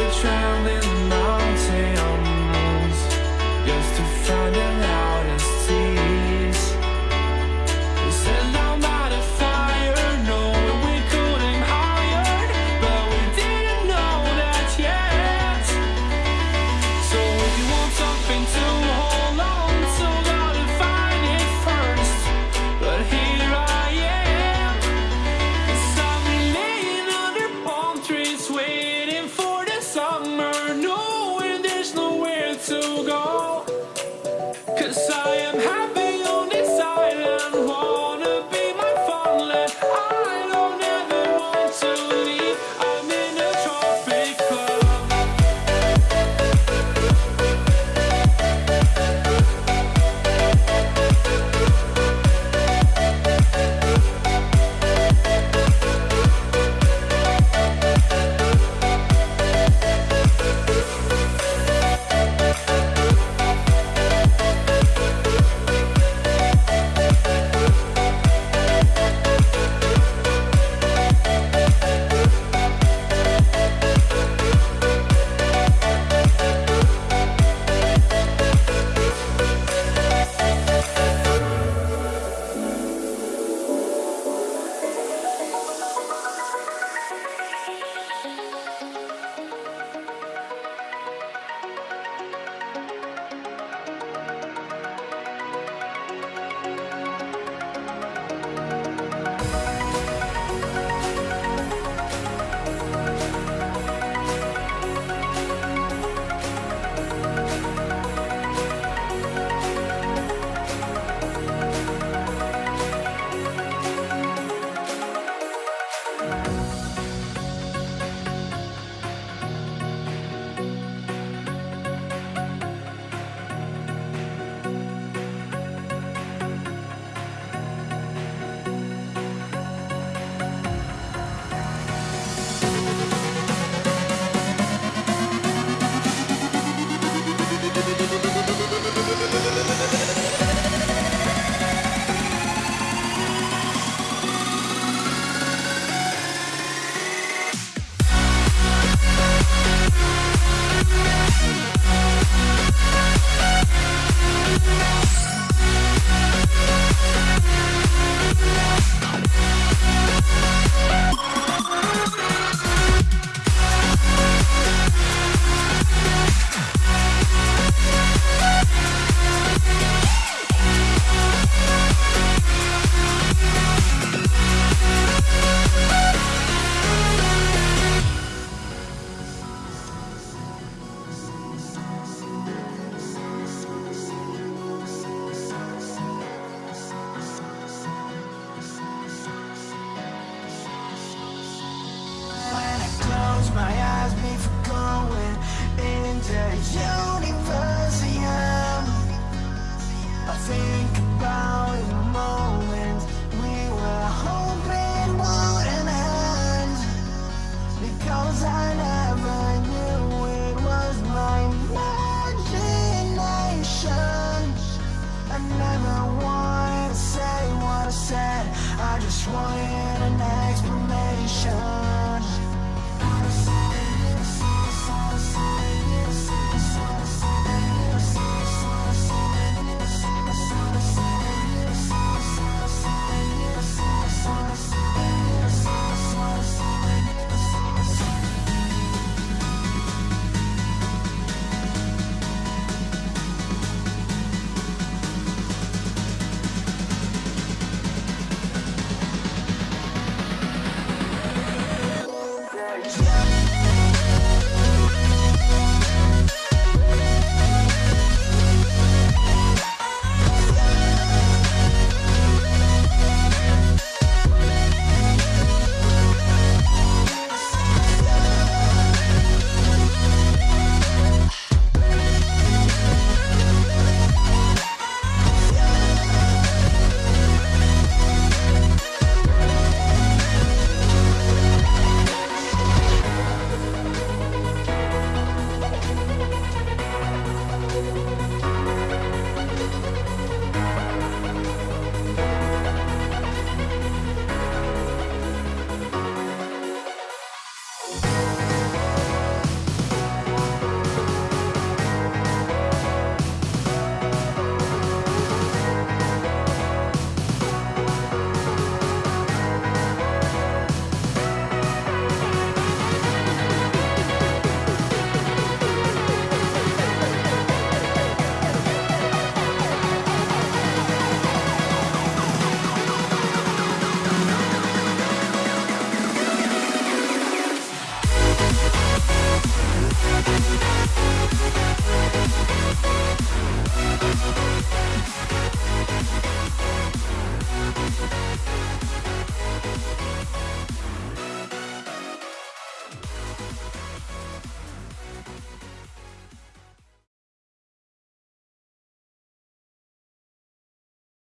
we're traveling mountains, just to find a light. Happy despise me for going into the universum. I think about the moments we were hoping wouldn't end because I never knew it was my imagination. I never wanted to say what I said. I just wanted.